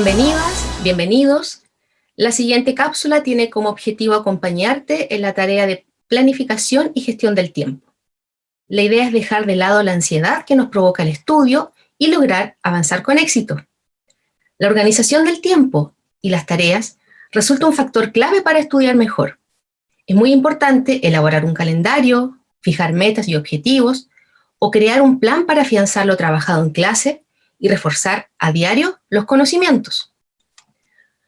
Bienvenidas, bienvenidos. La siguiente cápsula tiene como objetivo acompañarte en la tarea de planificación y gestión del tiempo. La idea es dejar de lado la ansiedad que nos provoca el estudio y lograr avanzar con éxito. La organización del tiempo y las tareas resulta un factor clave para estudiar mejor. Es muy importante elaborar un calendario, fijar metas y objetivos, o crear un plan para afianzar lo trabajado en clase y reforzar a diario los conocimientos.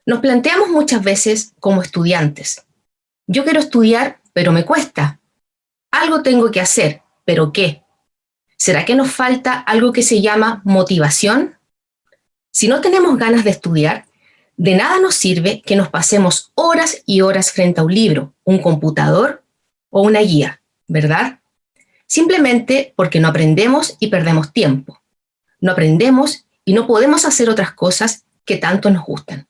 Nos planteamos muchas veces como estudiantes, yo quiero estudiar, pero me cuesta. Algo tengo que hacer, pero ¿qué? ¿Será que nos falta algo que se llama motivación? Si no tenemos ganas de estudiar, de nada nos sirve que nos pasemos horas y horas frente a un libro, un computador o una guía, ¿verdad? Simplemente porque no aprendemos y perdemos tiempo. No aprendemos y no podemos hacer otras cosas que tanto nos gustan.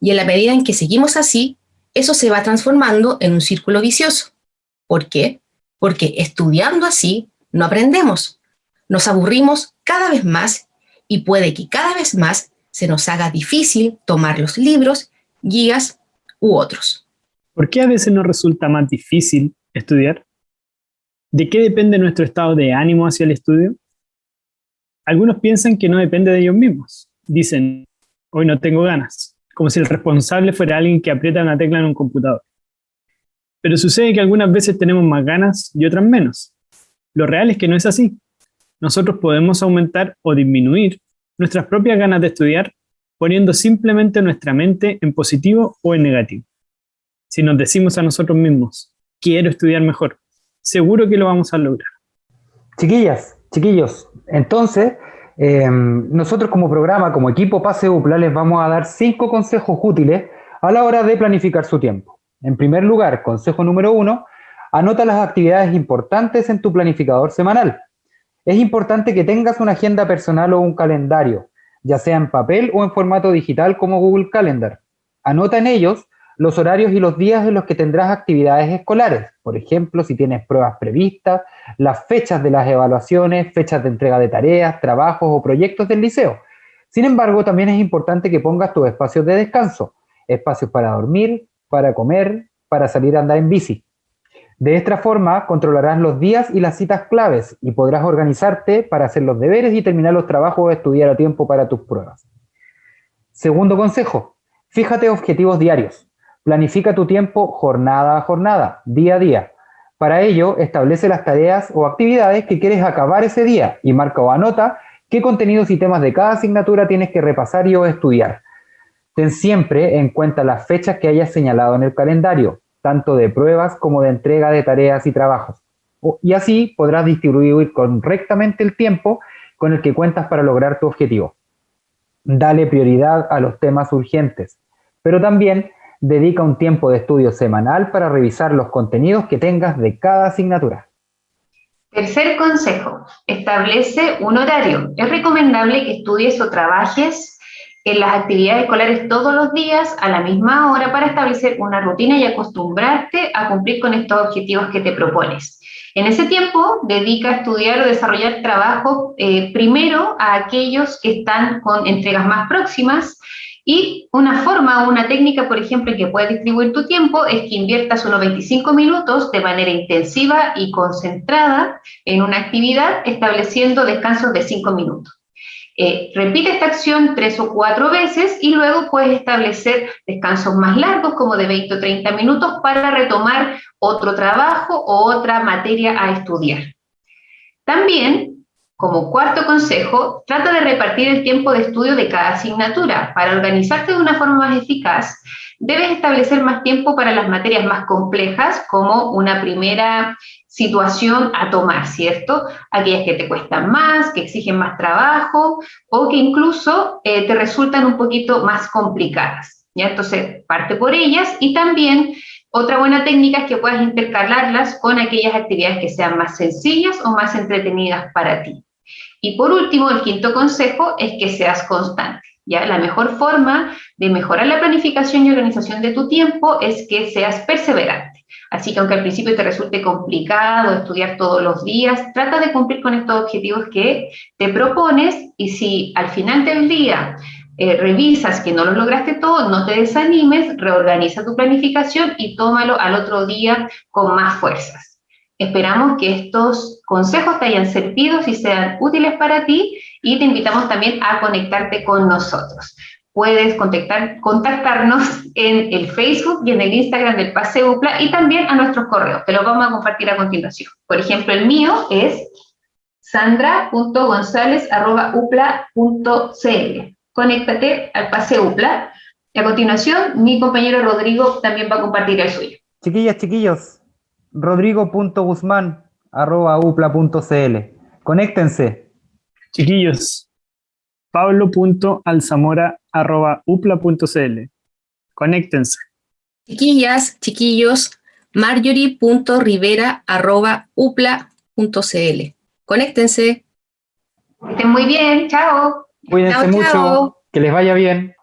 Y en la medida en que seguimos así, eso se va transformando en un círculo vicioso. ¿Por qué? Porque estudiando así no aprendemos. Nos aburrimos cada vez más y puede que cada vez más se nos haga difícil tomar los libros, guías u otros. ¿Por qué a veces nos resulta más difícil estudiar? ¿De qué depende nuestro estado de ánimo hacia el estudio? Algunos piensan que no depende de ellos mismos. Dicen, hoy no tengo ganas, como si el responsable fuera alguien que aprieta una tecla en un computador. Pero sucede que algunas veces tenemos más ganas y otras menos. Lo real es que no es así. Nosotros podemos aumentar o disminuir nuestras propias ganas de estudiar poniendo simplemente nuestra mente en positivo o en negativo. Si nos decimos a nosotros mismos, quiero estudiar mejor, seguro que lo vamos a lograr. Chiquillas, chiquillos, entonces, em, nosotros como programa, como equipo Pase UPLA, les vamos a dar cinco consejos útiles a la hora de planificar su tiempo. En primer lugar, consejo número uno, anota las actividades importantes en tu planificador semanal. Es importante que tengas una agenda personal o un calendario, ya sea en papel o en formato digital como Google Calendar. Anota en ellos los horarios y los días en los que tendrás actividades escolares. Por ejemplo, si tienes pruebas previstas, las fechas de las evaluaciones, fechas de entrega de tareas, trabajos o proyectos del liceo. Sin embargo, también es importante que pongas tus espacios de descanso, espacios para dormir, para comer, para salir a andar en bici. De esta forma, controlarás los días y las citas claves y podrás organizarte para hacer los deberes y terminar los trabajos o estudiar a tiempo para tus pruebas. Segundo consejo, fíjate objetivos diarios. Planifica tu tiempo jornada a jornada, día a día. Para ello, establece las tareas o actividades que quieres acabar ese día y marca o anota qué contenidos y temas de cada asignatura tienes que repasar y o estudiar. Ten siempre en cuenta las fechas que hayas señalado en el calendario, tanto de pruebas como de entrega de tareas y trabajos. Y así podrás distribuir correctamente el tiempo con el que cuentas para lograr tu objetivo. Dale prioridad a los temas urgentes, pero también dedica un tiempo de estudio semanal para revisar los contenidos que tengas de cada asignatura. Tercer consejo, establece un horario. Es recomendable que estudies o trabajes en las actividades escolares todos los días a la misma hora para establecer una rutina y acostumbrarte a cumplir con estos objetivos que te propones. En ese tiempo, dedica a estudiar o desarrollar trabajo eh, primero a aquellos que están con entregas más próximas y una forma o una técnica, por ejemplo, en que puedes distribuir tu tiempo es que inviertas unos 25 minutos de manera intensiva y concentrada en una actividad, estableciendo descansos de 5 minutos. Eh, repite esta acción tres o cuatro veces y luego puedes establecer descansos más largos, como de 20 o 30 minutos, para retomar otro trabajo o otra materia a estudiar. También, como cuarto consejo, trata de repartir el tiempo de estudio de cada asignatura. Para organizarte de una forma más eficaz, debes establecer más tiempo para las materias más complejas, como una primera situación a tomar, ¿cierto? Aquellas que te cuestan más, que exigen más trabajo o que incluso eh, te resultan un poquito más complicadas, ¿ya? Entonces, parte por ellas y también otra buena técnica es que puedas intercalarlas con aquellas actividades que sean más sencillas o más entretenidas para ti. Y por último, el quinto consejo es que seas constante. ¿ya? La mejor forma de mejorar la planificación y organización de tu tiempo es que seas perseverante. Así que aunque al principio te resulte complicado estudiar todos los días, trata de cumplir con estos objetivos que te propones y si al final del día eh, revisas que no lo lograste todo, no te desanimes, reorganiza tu planificación y tómalo al otro día con más fuerzas. Esperamos que estos consejos te hayan servido y sean útiles para ti y te invitamos también a conectarte con nosotros. Puedes contactar, contactarnos en el Facebook y en el Instagram del Pase UPLA y también a nuestros correos, te los vamos a compartir a continuación. Por ejemplo, el mío es sandra.gonzález.upla.cl. Conéctate al Pase UPLA. Y a continuación, mi compañero Rodrigo también va a compartir el suyo. Chiquillas, chiquillos, rodrigo.guzmán.upla.cl. Conéctense. Chiquillos, pablo.alzamora.upla.cl. Conéctense. Chiquillas, chiquillos, marjorie.rivera.upla.cl. Conéctense. Que estén muy bien, chao. Cuídense Chao, mucho. chao. Que les vaya bien.